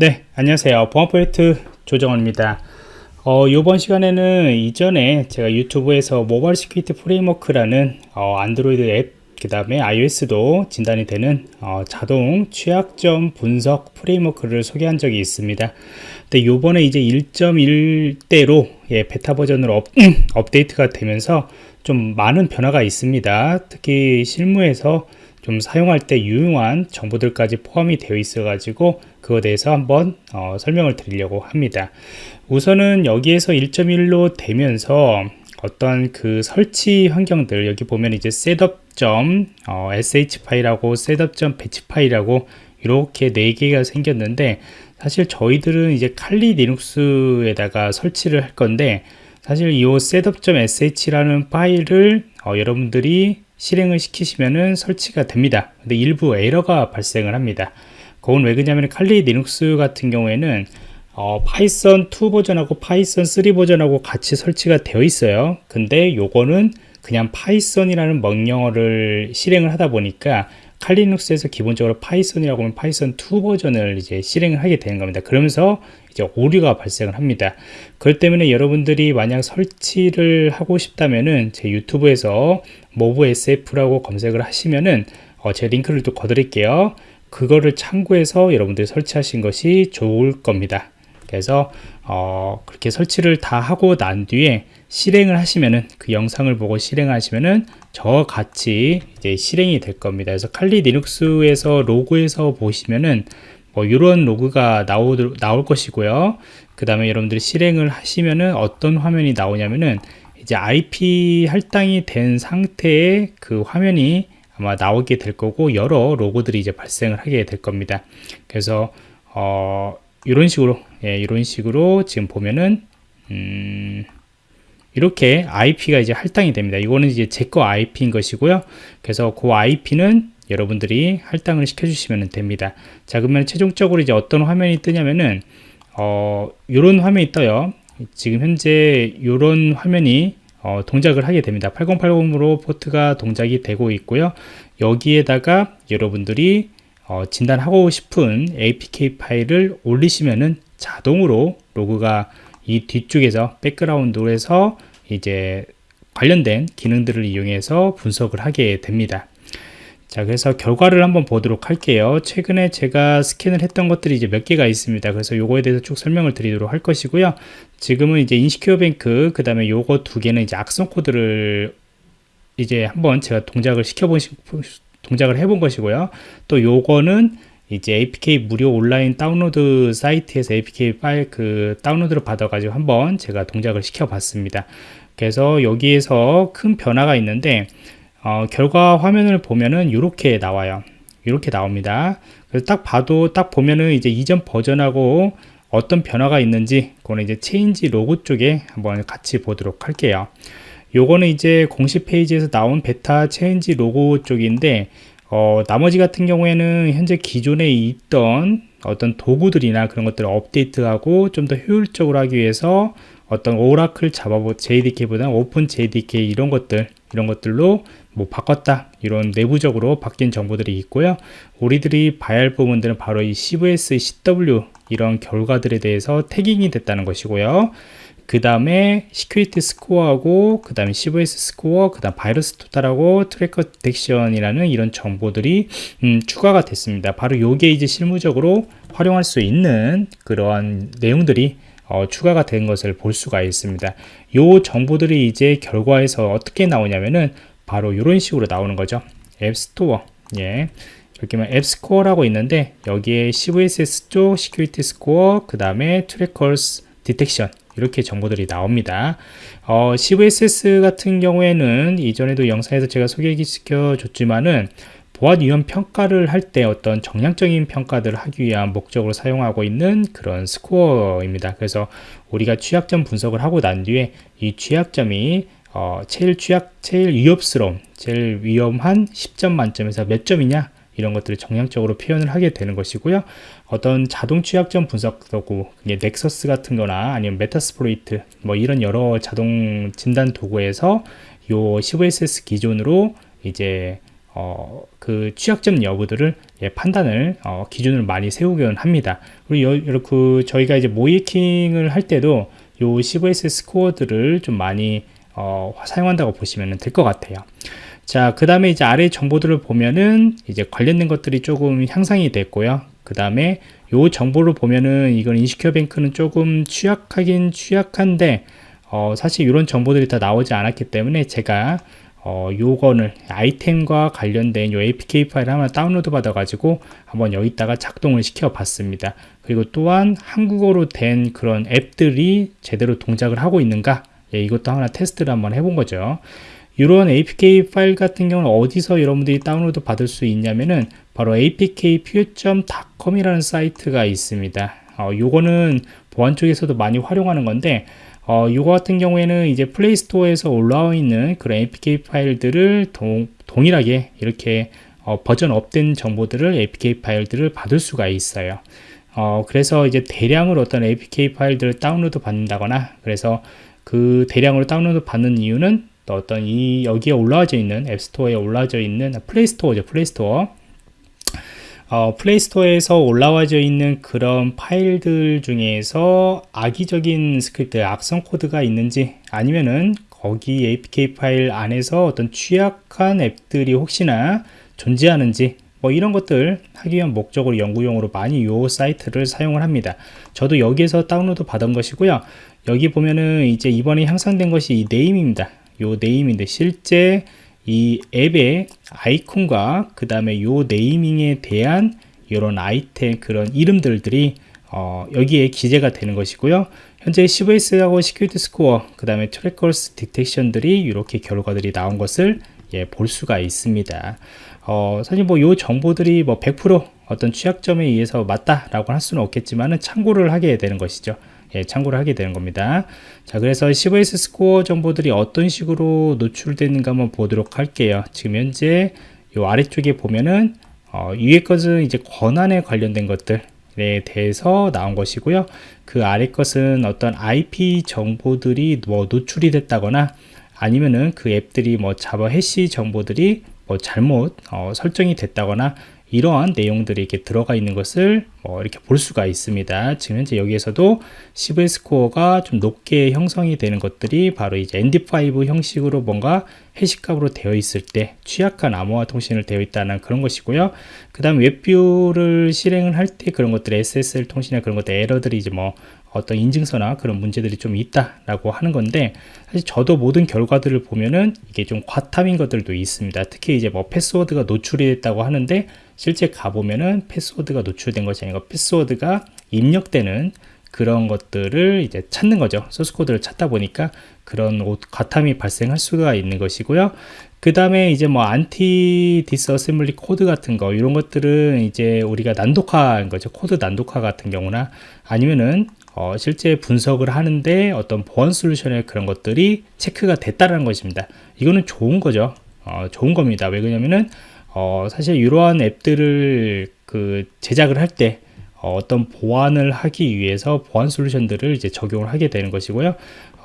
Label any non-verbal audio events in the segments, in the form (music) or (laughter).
네 안녕하세요. 보안 프로젝트 조정원입니다. 어, 이번 시간에는 이전에 제가 유튜브에서 Mobile Security Framework라는 어, 안드로이드 앱 그 다음에 iOS도 진단이 되는 어, 자동 취약점 분석 framework를 소개한 적이 있습니다. 근데 요번에 이제 1.1대로 예, 베타 버전으로 업, (clears throat) 업데이트가 되면서 좀 많은 변화가 있습니다. 특히 실무에서 좀 사용할 때 유용한 정보들까지 포함이 되어 있어 가지고 그거에 대해서 한번 어, 설명을 드리려고 합니다. 우선은 여기에서 1.1로 되면서 어떤 그 설치 환경들 여기 보면 이제 셋업.sh 어, 파일하고 셋업.batch 파일하고 이렇게 네 개가 생겼는데 사실 저희들은 이제 칼리 리눅스에다가 설치를 할 건데 사실 이 셋업.sh라는 파일을 어, 여러분들이 실행을 시키시면은 설치가 됩니다. 근데 일부 에러가 발생을 합니다. 그건 왜 그러냐면 Kali Linux 같은 경우에는 어, Python 2 버전하고 Python 3 버전하고 같이 설치가 되어 있어요. 근데 요거는 그냥 Python이라는 명령어를 실행을 하다 보니까 칼리눅스에서 기본적으로 Python이라고 하면 Python 2 버전을 이제 실행을 하게 되는 겁니다. 그러면서 이제 오류가 발생을 합니다. 그렇기 때문에 여러분들이 만약 설치를 하고 싶다면은 제 유튜브에서 MobSF라고 검색을 하시면은 어, 제 링크를 또 거드릴게요. 그거를 참고해서 여러분들이 설치하신 것이 좋을 겁니다. 그래서 어, 그렇게 설치를 다 하고 난 뒤에 실행을 하시면은 그 영상을 보고 실행하시면은 저 같이 이제 실행이 될 겁니다. 그래서 칼리 리눅스에서 로그에서 보시면은 뭐 이런 로그가 나오, 나올 것이고요. 그 다음에 여러분들이 실행을 하시면은 어떤 화면이 나오냐면은 이제 IP 할당이 된 상태의 그 화면이 아마 나오게 될 거고 여러 로고들이 이제 발생을 하게 될 겁니다. 그래서 어, 이런 식으로 예, 이런 식으로 지금 보면은 음, 이렇게 IP가 이제 할당이 됩니다. 이거는 이제 제 거 IP인 것이고요. 그래서 그 IP는 여러분들이 할당을 시켜주시면 됩니다. 자, 그러면 최종적으로 이제 어떤 화면이 뜨냐면은 어, 이런 화면이 떠요. 지금 현재 이런 화면이 어, 동작을 하게 됩니다. 8080으로 포트가 동작이 되고 있고요. 여기에다가 여러분들이 어, 진단하고 싶은 APK 파일을 올리시면은 자동으로 로그가 이 뒤쪽에서 백그라운드에서 이제 관련된 기능들을 이용해서 분석을 하게 됩니다. 자 그래서 결과를 한번 보도록 할게요 최근에 제가 스캔을 했던 것들이 이제 몇 개가 있습니다 그래서 요거에 대해서 쭉 설명을 드리도록 할 것이고요 지금은 이제 InsecureBank 그 다음에 요거 두 개는 이제 악성 코드를 이제 한번 제가 동작을 시켜본 동작을 해본 것이고요. 또 요거는 이제 APK 무료 온라인 다운로드 사이트에서 APK 파일 그 다운로드를 받아가지고 한번 제가 동작을 시켜봤습니다. 그래서 여기에서 큰 변화가 있는데 어, 결과 화면을 보면은 이렇게 나와요. 이렇게 나옵니다. 그래서 딱 봐도 딱 보면은 이제 이전 버전하고 어떤 변화가 있는지 그거는 이제 changelog 쪽에 한번 같이 보도록 할게요. 요거는 이제 공식 페이지에서 나온 베타 changelog 쪽인데 어, 나머지 같은 경우에는 현재 기존에 있던 어떤 도구들이나 그런 것들을 업데이트하고 좀 더 효율적으로 하기 위해서 어떤 Oracle Java JDK보다 OpenJDK 이런 것들 이런 것들로 뭐 바꿨다 이런 내부적으로 바뀐 정보들이 있고요. 우리들이 봐야 할 부분들은 바로 이 CVSS, CWE 이런 결과들에 대해서 tagging이 됐다는 것이고요 그 다음에 security score하고 그 다음에 CVSS score 그 다음 바이러스 토탈하고 트래커 덱션이라는 이런 정보들이 음, 추가가 됐습니다. 바로 요게 이제 실무적으로 활용할 수 있는 그러한 내용들이 어, 추가가 된 것을 볼 수가 있습니다. 요 정보들이 이제 결과에서 어떻게 나오냐면은 바로 이런 식으로 나오는 거죠. app score 예. 이렇게 app score라고 있는데 여기에 CVSS 쪽 security score 그 다음에 trackers detection 이렇게 정보들이 나옵니다. 어, CVSS 같은 경우에는 이전에도 영상에서 제가 소개시켜 줬지만은 보안 위험 평가를 할 때 어떤 정량적인 평가들을 하기 위한 목적으로 사용하고 있는 그런 스코어입니다. 그래서 우리가 취약점 분석을 하고 난 뒤에 이 취약점이 어, 제일 취약, 제일 위협스러운, 제일 위험한 10점 만점에서 몇 점이냐 이런 것들을 정량적으로 표현을 하게 되는 것이고요 어떤 자동 취약점 분석 도구 Nessus 같은 거나 아니면 Metasploit 뭐 이런 여러 자동 진단 도구에서 요 CVSS 기준으로 이제 어, 그 취약점 여부들을 예, 판단을 어, 기준을 많이 세우곤 합니다. 그리고 이렇게 그 저희가 이제 모이킹을 할 때도 요 CVS 스코어들을 좀 많이 어, 사용한다고 보시면 될 것 같아요. 자, 그 다음에 이제 아래 정보들을 보면은 이제 관련된 것들이 조금 향상이 됐고요. 그 다음에 요 정보를 보면은 이건 인시큐어 뱅크는 조금 취약하긴 취약한데 어, 사실 이런 정보들이 다 나오지 않았기 때문에 제가 어, 요거를 아이템과 관련된 요 APK 파일 하나 다운로드 받아 가지고 한번 여기다가 작동을 시켜 봤습니다. 그리고 또한 한국어로 된 그런 앱들이 제대로 동작을 하고 있는가? 예, 이것도 하나 테스트를 한번 해본 거죠 이런 APK 파일 같은 경우는 어디서 여러분들이 다운로드 받을 수 있냐면은 바로 apkpure.com이라는 사이트가 있습니다 어, 요거는 보안 쪽에서도 많이 활용하는 건데 어, 이거 같은 경우에는 이제 플레이스토어에서 올라와 있는 그런 APK 파일들을 동, 동일하게 이렇게 어, 버전 업된 정보들을 APK 파일들을 받을 수가 있어요. 어, 그래서 이제 대량으로 어떤 APK 파일들을 다운로드 받는다거나 그래서 그 대량으로 다운로드 받는 이유는 또 어떤 이 여기에 올라와져 있는 앱스토어에 올라와져 있는 플레이스토어죠 플레이스토어 어, 플레이스토어에서 올라와져 있는 그런 파일들 중에서 악의적인 스크립트, 악성 코드가 있는지 아니면은 거기 APK 파일 안에서 어떤 취약한 앱들이 혹시나 존재하는지 뭐 이런 것들 하기 위한 목적으로 연구용으로 많이 요 사이트를 사용을 합니다. 저도 여기에서 다운로드 받은 것이고요. 여기 보면은 이제 이번에 향상된 것이 이 name입니다 요 name인데 실제 이 앱의 아이콘과 그 다음에 요 naming에 대한 이런 아이템 그런 이름들들이 어, 여기에 기재가 되는 것이고요. 현재 CVSS하고 security score 그 다음에 trackers detection들이 이렇게 결과들이 나온 것을 예, 볼 수가 있습니다. 어, 사실 뭐 요 정보들이 뭐 100% 어떤 취약점에 의해서 맞다라고 할 수는 없겠지만 참고를 하게 되는 것이죠 예, 참고를 하게 되는 겁니다. 자, 그래서 CVS 스코어 정보들이 어떤 식으로 노출되는가 한번 보도록 할게요. 지금 현재 이 아래쪽에 보면은 어, 위에 것은 이제 권한에 관련된 것들 에 대해서 나온 것이고요. 그 아래 것은 어떤 IP 정보들이 뭐 노출이 됐다거나 아니면은 그 앱들이 뭐 자바 해시 정보들이 뭐 잘못 어, 설정이 됐다거나 이러한 내용들이 이렇게 들어가 있는 것을 뭐 이렇게 볼 수가 있습니다. 지금 현재 여기에서도 CV 스코어가 좀 높게 형성이 되는 것들이 바로 이제 ND5 형식으로 뭔가 해시값으로 되어 있을 때 취약한 암호화 통신을 되어 있다는 그런 것이고요. 그 다음 웹뷰를 실행을 할 때 그런 것들 SSL 통신이나 그런 것들 에러들이 이제 뭐 어떤 인증서나 그런 문제들이 좀 있다라고 하는 건데 사실 저도 모든 결과들을 보면은 이게 좀 과탐인 것들도 있습니다. 특히 이제 뭐 패스워드가 노출이 됐다고 하는데 실제 가보면은 패스워드가 노출된 것이 아니고 패스워드가 입력되는 그런 것들을 이제 찾는 거죠. 소스 코드를 찾다 보니까 그런 과탐이 발생할 수가 있는 것이고요. 그 다음에 이제 뭐 anti disassembly code 같은 거 이런 것들은 이제 우리가 난독화인 거죠. 코드 난독화 같은 경우나 아니면은 어, 실제 분석을 하는데 어떤 보안 솔루션의 그런 것들이 체크가 됐다는 것입니다. 이거는 좋은 거죠. 어, 좋은 겁니다. 왜 그러냐면은 어, 사실 이러한 앱들을 그 제작을 할때 어, 떤 보안을 하기 위해서 보안 솔루션들을 이제 적용을 하게 되는 것이고요.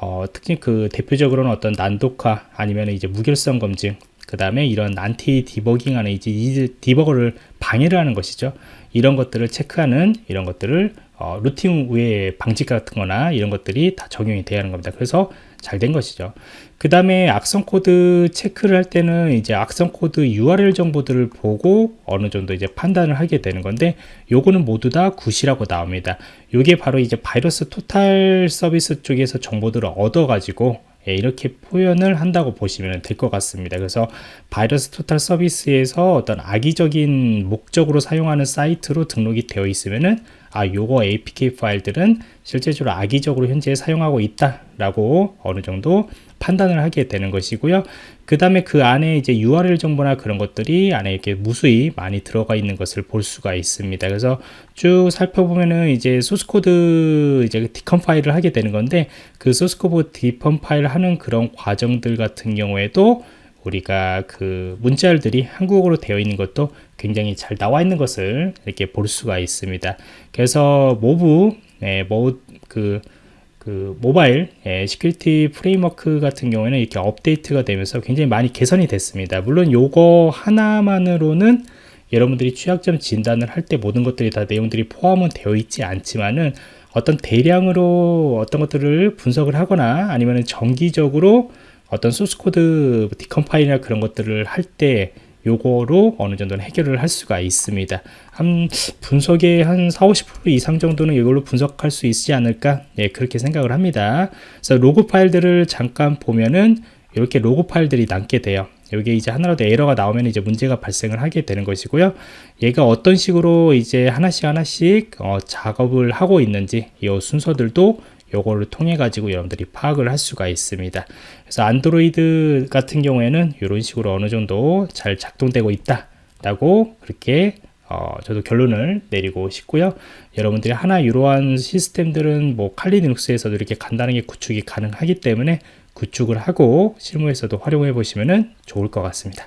어, 특히 그 대표적으로는 어떤 난독화 아니면 이제 무결성 검증 그 다음에 이런 anti debugging하는 이제 이 debugger를 방해를 하는 것이죠. 이런 것들을 체크하는 이런 것들을 어, rooting 외에 방지 같은 거나 이런 것들이 다 적용이 돼야 하는 겁니다. 그래서 잘 된 것이죠. 그 다음에 악성 코드 체크를 할 때는 이제 악성 코드 URL 정보들을 보고 어느 정도 이제 판단을 하게 되는 건데 요거는 모두 다 good이라고 나옵니다. 요게 바로 이제 VirusTotal 서비스 쪽에서 정보들을 얻어 가지고 예, 이렇게 표현을 한다고 보시면 될 것 같습니다. 그래서 VirusTotal 서비스에서 어떤 악의적인 목적으로 사용하는 사이트로 등록이 되어 있으면은 아 요거 APK 파일들은 실제적으로 악의적으로 현재 사용하고 있다라고 어느 정도 판단을 하게 되는 것이고요. 그 다음에 그 안에 이제 URL 정보나 그런 것들이 안에 이렇게 무수히 많이 들어가 있는 것을 볼 수가 있습니다. 그래서 쭉 살펴보면은 이제 소스 코드 이제 decompile을 하게 되는 건데 그 소스 코드 decompile 하는 그런 과정들 같은 경우에도 우리가 그 문자열들이 한국어로 되어 있는 것도 굉장히 잘 나와 있는 것을 이렇게 볼 수가 있습니다. 그래서 Mob, 네, 뭐그 그 모바일 예, Security Framework 같은 경우에는 이렇게 업데이트가 되면서 굉장히 많이 개선이 됐습니다. 물론 요거 하나만으로는 여러분들이 취약점 진단을 할 때 모든 것들이 다 내용들이 포함은 되어 있지 않지만은 어떤 대량으로 어떤 것들을 분석을 하거나 아니면 정기적으로 어떤 소스 코드 decompile이나 그런 것들을 할 때 요거로 어느 정도는 해결을 할 수가 있습니다. 한 분석의 한 4, 50% 이상 정도는 이걸로 분석할 수 있지 않을까? 예, 그렇게 생각을 합니다. 그래서 로그 파일들을 잠깐 보면은 이렇게 로그 파일들이 남게 돼요. 여기 이제 하나라도 에러가 나오면 이제 문제가 발생을 하게 되는 것이고요. 얘가 어떤 식으로 이제 하나씩 하나씩 어, 작업을 하고 있는지 이 순서들도 요거를 통해 가지고 여러분들이 파악을 할 수가 있습니다. 그래서 안드로이드 같은 경우에는 이런 식으로 어느 정도 잘 작동되고 있다 라고 그렇게 어, 저도 결론을 내리고 싶고요. 여러분들이 하나 이러한 시스템들은 뭐 칼리 리눅스에서도 이렇게 간단하게 구축이 가능하기 때문에 구축을 하고 실무에서도 활용해 보시면 좋을 것 같습니다